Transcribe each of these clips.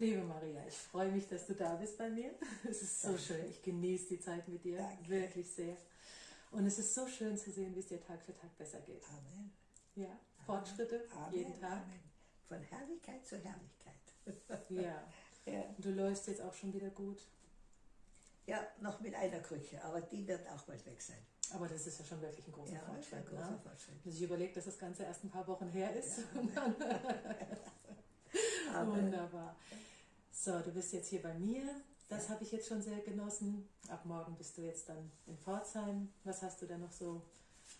Liebe Maria, ich freue mich, dass du da bist bei mir. Es ist so Danke. schön. Ich genieße die Zeit mit dir Danke. wirklich sehr. Und es ist so schön zu sehen, wie es dir Tag für Tag besser geht. Amen. Ja, Fortschritte Amen. jeden Tag. Amen. Von Herrlichkeit zu Herrlichkeit. ja. ja. Du läufst jetzt auch schon wieder gut. Ja, noch mit einer Krücke, aber die wird auch bald weg sein. Aber das ist ja schon wirklich ein großer ja, Fortschritt. Ein großer ne? Fortschritt. Wenn sich überlegt, dass das Ganze erst ein paar Wochen her ist. Ja, Wunderbar. So, du bist jetzt hier bei mir. Das habe ich jetzt schon sehr genossen. Ab morgen bist du jetzt dann in Pforzheim. Was hast du denn noch so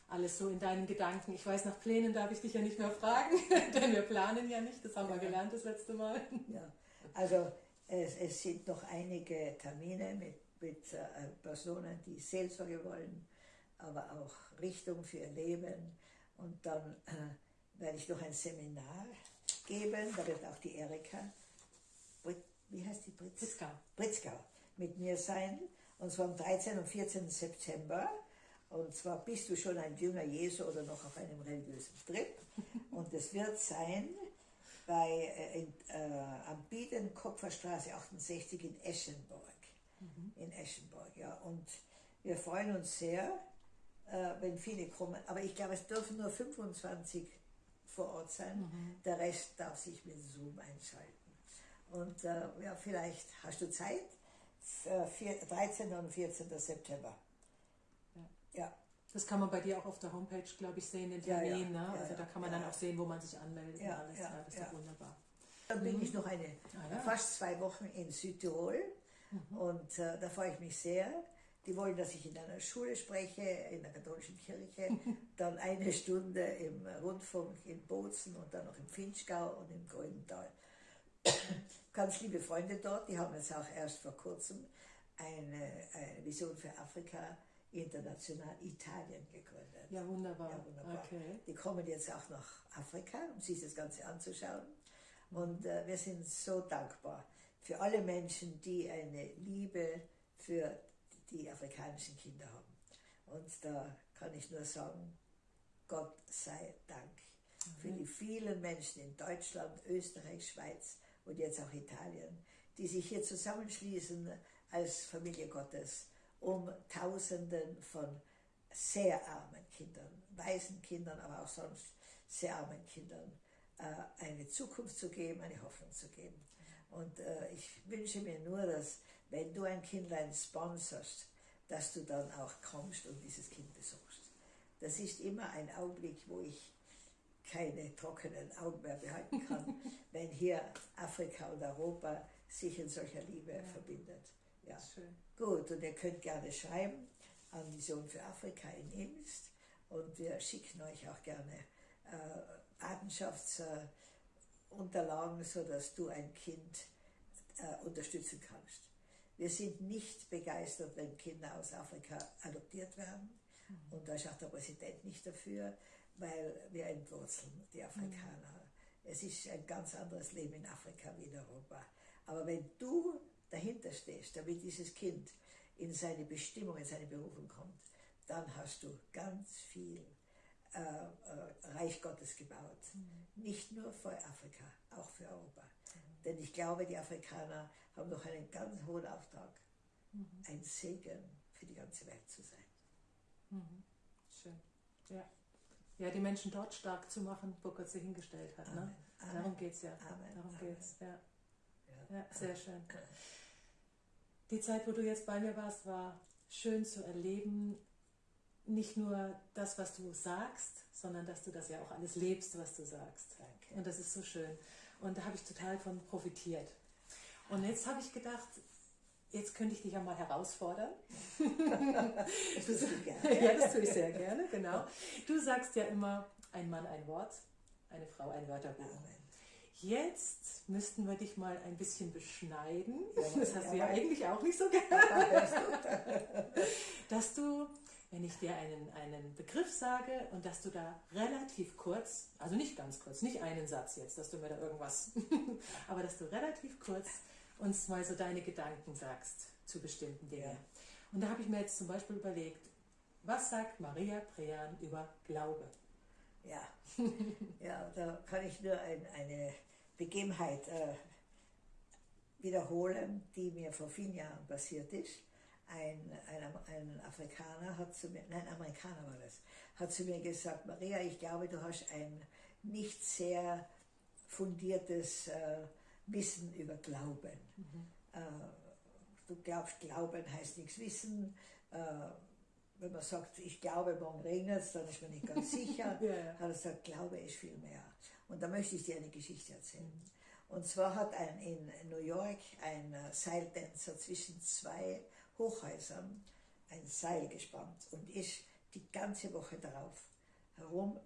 alles so in deinen Gedanken? Ich weiß, nach Plänen darf ich dich ja nicht mehr fragen, denn wir planen ja nicht. Das haben ja. wir gelernt das letzte Mal. Ja, also es, es sind noch einige Termine mit, mit äh, Personen, die Seelsorge wollen, aber auch Richtung für ihr Leben. Und dann äh, werde ich noch ein Seminar geben, da wird auch die Erika, wie heißt die Britz? Britzgau. Britzgau mit mir sein, und zwar am 13. und 14. September. Und zwar bist du schon ein Jünger Jesu oder noch auf einem religiösen Trip. Und es wird sein bei, äh, in, äh, am Biedenkopferstraße 68 in Eschenburg. Mhm. In Eschenburg, ja. Und wir freuen uns sehr, äh, wenn viele kommen. Aber ich glaube, es dürfen nur 25 vor Ort sein. Mhm. Der Rest darf sich mit Zoom einschalten. Und äh, ja, vielleicht hast du Zeit, für 13. und 14. September. Ja. ja. Das kann man bei dir auch auf der Homepage, glaube ich, sehen, den Termin. Ja, ja. Ne? also da kann man dann auch sehen, wo man sich anmeldet und alles. Ja, das ist ja wunderbar. Dann bin mhm. ich noch eine, ah, fast zwei Wochen in Südtirol mhm. und äh, da freue ich mich sehr. Die wollen, dass ich in einer Schule spreche, in der katholischen Kirche, dann eine Stunde im Rundfunk in Bozen und dann noch im Finchgau und im Grünental. Ganz liebe Freunde dort, die haben jetzt auch erst vor kurzem eine, eine Vision für Afrika international Italien gegründet. Ja, wunderbar. Ja, wunderbar. Okay. Die kommen jetzt auch nach Afrika, um sich das Ganze anzuschauen. Und äh, wir sind so dankbar für alle Menschen, die eine Liebe für die afrikanischen Kinder haben. Und da kann ich nur sagen, Gott sei Dank für die vielen Menschen in Deutschland, Österreich, Schweiz und jetzt auch Italien, die sich hier zusammenschließen als Familie Gottes, um Tausenden von sehr armen Kindern, weisen Kindern, aber auch sonst sehr armen Kindern äh, eine Zukunft zu geben, eine Hoffnung zu geben. Und äh, ich wünsche mir nur, dass wenn du ein Kindlein sponsorst, dass du dann auch kommst und dieses Kind besuchst. Das ist immer ein Augenblick, wo ich keine trockenen Augen mehr behalten kann, wenn hier Afrika und Europa sich in solcher Liebe ja. verbindet. Ja. Schön. Gut, und ihr könnt gerne schreiben an Vision für Afrika in Imst und wir schicken euch auch gerne äh, Patenschaftsunterlagen, sodass du ein Kind äh, unterstützen kannst. Wir sind nicht begeistert, wenn Kinder aus Afrika adoptiert werden. Mhm. Und da ist auch der Präsident nicht dafür, weil wir entwurzeln die Afrikaner. Mhm. Es ist ein ganz anderes Leben in Afrika wie in Europa. Aber wenn du dahinter stehst, damit dieses Kind in seine Bestimmung, in seine Berufung kommt, dann hast du ganz viel äh, äh, Reich Gottes gebaut. Mhm. Nicht nur für Afrika, auch für Europa. Mhm. Denn ich glaube, die Afrikaner haben noch einen ganz hohen Auftrag, mhm. ein Segen für die ganze Welt zu sein. Mhm. Schön. Ja. Ja, die Menschen dort stark zu machen, wo Gott sie hingestellt hat. Ne? Darum geht es ja. Amen. Darum Amen. geht's. Ja. Ja. ja, sehr schön. Die Zeit, wo du jetzt bei mir warst, war schön zu erleben, nicht nur das, was du sagst, sondern dass du das ja auch alles lebst, was du sagst. Danke. Und das ist so schön. Und da habe ich total von profitiert. Und jetzt habe ich gedacht, jetzt könnte ich dich ja mal herausfordern. das tust du gerne. ja, das tue ich sehr gerne, genau. Du sagst ja immer, ein Mann ein Wort, eine Frau ein Wörterbuch. Amen. Jetzt müssten wir dich mal ein bisschen beschneiden. Ja, das hast du ja eigentlich auch nicht so gerne. dass du wenn ich dir einen, einen Begriff sage und dass du da relativ kurz, also nicht ganz kurz, nicht einen Satz jetzt, dass du mir da irgendwas, aber dass du relativ kurz uns mal so deine Gedanken sagst zu bestimmten Dingen. Ja. Und da habe ich mir jetzt zum Beispiel überlegt, was sagt Maria Prean über Glaube? Ja, ja da kann ich nur ein, eine Begebenheit äh, wiederholen, die mir vor vielen Jahren passiert ist. Ein, ein, ein Afrikaner hat zu mir, nein, Amerikaner war das, hat zu mir gesagt, Maria, ich glaube, du hast ein nicht sehr fundiertes äh, Wissen über Glauben. Mhm. Äh, du glaubst, Glauben heißt nichts wissen. Äh, wenn man sagt, ich glaube, morgen regnet es, dann ist man nicht ganz sicher. ja, ja. Hat er gesagt, Glaube ist viel mehr. Und da möchte ich dir eine Geschichte erzählen. Mhm. Und zwar hat ein, in New York ein äh, Seiltänzer zwischen zwei Hochhäusern ein Seil gespannt und ist die ganze Woche darauf herum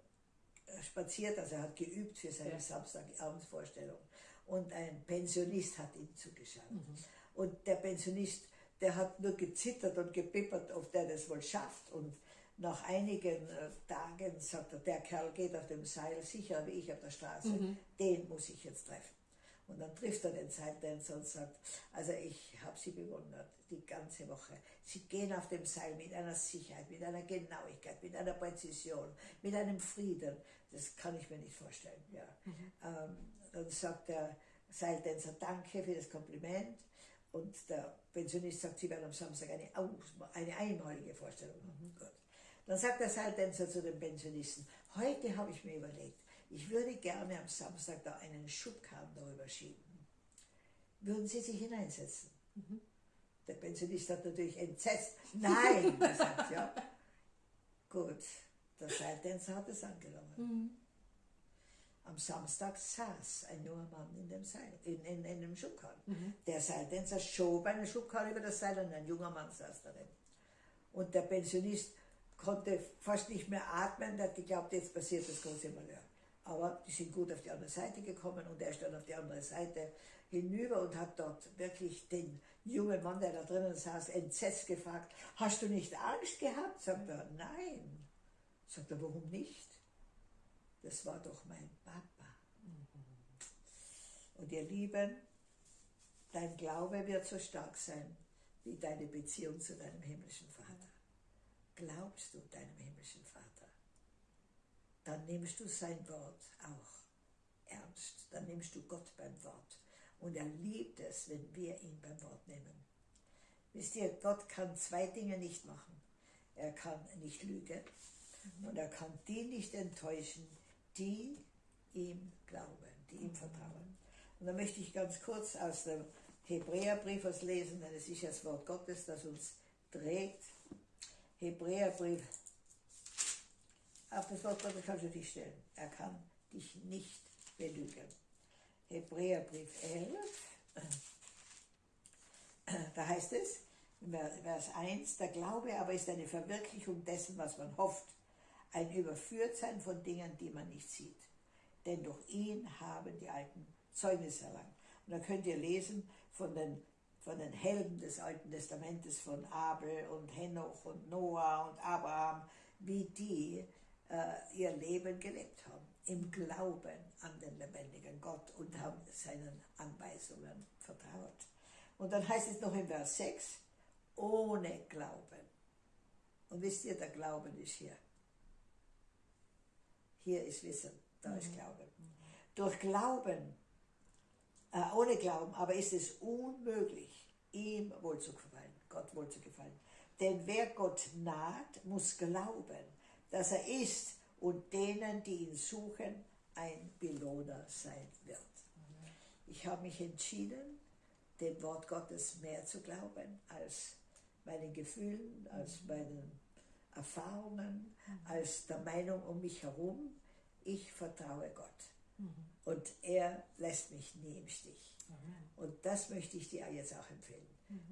äh, spaziert, also er hat geübt für seine ja. Samstagabendsvorstellung. Und ein Pensionist hat ihm zugeschaut. Mhm. Und der Pensionist, der hat nur gezittert und gebippert, ob der das wohl schafft. Und nach einigen äh, Tagen sagt er, der Kerl geht auf dem Seil sicher wie ich auf der Straße, mhm. den muss ich jetzt treffen. Und dann trifft er den Seiltänzer und sagt, also ich habe Sie bewundert, die ganze Woche. Sie gehen auf dem Seil mit einer Sicherheit, mit einer Genauigkeit, mit einer Präzision, mit einem Frieden. Das kann ich mir nicht vorstellen. Ja. Mhm. Ähm, dann sagt der Seiltänzer, danke für das Kompliment. Und der Pensionist sagt, Sie werden am Samstag eine, eine einmalige Vorstellung haben. Mhm. Gut. Dann sagt der Seiltänzer zu dem Pensionisten, heute habe ich mir überlegt, ich würde gerne am Samstag da einen Schubkarren darüber schieben. Würden Sie sich hineinsetzen? Mhm. Der Pensionist hat natürlich entsetzt. Nein, gesagt, ja. Gut, der Seiltänzer hat es angenommen. Mhm. Am Samstag saß ein junger Mann in dem Seil, in, in, in dem Schubkarren. Mhm. Der Seiltänzer schob einen Schubkarren über das Seil und ein junger Mann saß darin. Und der Pensionist konnte fast nicht mehr atmen, der hat geglaubt, jetzt passiert das große Malheur. Aber die sind gut auf die andere Seite gekommen und er ist dann auf die andere Seite hinüber und hat dort wirklich den jungen Mann, der da drinnen saß, entsetzt gefragt, hast du nicht Angst gehabt? Sagt er, nein. Sagt er, warum nicht? Das war doch mein Papa. Und ihr Lieben, dein Glaube wird so stark sein wie deine Beziehung zu deinem himmlischen Vater. Glaubst du deinem himmlischen Vater? dann nimmst du sein Wort auch ernst. Dann nimmst du Gott beim Wort. Und er liebt es, wenn wir ihn beim Wort nehmen. Wisst ihr, Gott kann zwei Dinge nicht machen. Er kann nicht lügen mhm. und er kann die nicht enttäuschen, die ihm glauben, die ihm vertrauen. Und da möchte ich ganz kurz aus dem Hebräerbrief was lesen, denn es ist das Wort Gottes, das uns trägt. Hebräerbrief auf das Wort Gottes kannst du dich stellen. Er kann dich nicht belügen. Hebräerbrief 11, da heißt es, Vers 1, der Glaube aber ist eine Verwirklichung dessen, was man hofft, ein Überführtsein von Dingen, die man nicht sieht. Denn durch ihn haben die Alten Zeugnis erlangt. Und da könnt ihr lesen von den, von den Helden des Alten Testamentes, von Abel und Henoch und Noah und Abraham, wie die äh, ihr Leben gelebt haben, im Glauben an den lebendigen Gott und haben seinen Anweisungen vertraut. Und dann heißt es noch in Vers 6, ohne Glauben. Und wisst ihr, der Glauben ist hier. Hier ist Wissen, da mhm. ist Glauben. Durch Glauben, äh, ohne Glauben, aber ist es unmöglich, ihm wohl zu gefallen, Gott wohl zu gefallen. Denn wer Gott naht, muss glauben, dass er ist und denen, die ihn suchen, ein Belohner sein wird. Ich habe mich entschieden, dem Wort Gottes mehr zu glauben als meinen Gefühlen, als meinen Erfahrungen, als der Meinung um mich herum. Ich vertraue Gott. Und er lässt mich nie im Stich. Und das möchte ich dir jetzt auch empfehlen.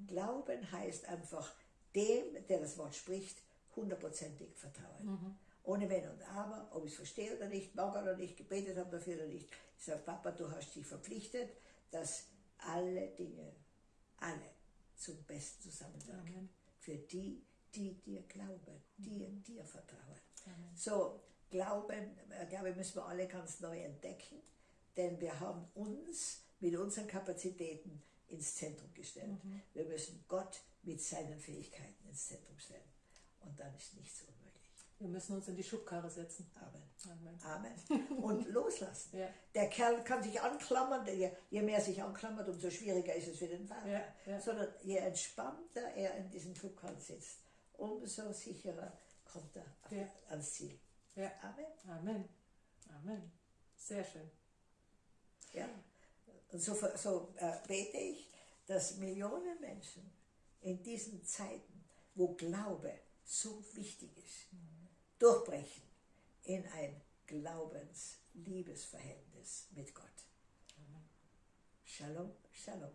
Glauben heißt einfach dem, der das Wort spricht, hundertprozentig vertrauen. Mhm. Ohne Wenn und Aber, ob ich es verstehe oder nicht, mag oder nicht, gebetet habe dafür oder nicht. Ich sage, Papa, du hast dich verpflichtet, dass alle Dinge, alle zum Besten zusammenwirken. Für die, die dir glauben, die mhm. dir vertrauen. Amen. So, Glauben, ich glaube, müssen wir alle ganz neu entdecken, denn wir haben uns mit unseren Kapazitäten ins Zentrum gestellt. Mhm. Wir müssen Gott mit seinen Fähigkeiten ins Zentrum stellen. Und dann ist nichts unmöglich. Wir müssen uns in die Schubkarre setzen. Amen. Amen. Amen. Und loslassen. Ja. Der Kerl kann sich anklammern, je mehr sich anklammert, umso schwieriger ist es für den Vater. Ja, ja. Sondern je entspannter er in diesem Schubkarren sitzt, umso sicherer kommt er ja. ans Ziel. Ja. Amen. Amen. Amen. Sehr schön. Ja. Und so, so äh, bete ich, dass Millionen Menschen in diesen Zeiten, wo Glaube so wichtig ist, mhm. durchbrechen in ein Glaubens-Liebesverhältnis mit Gott. Amen. Shalom, Shalom.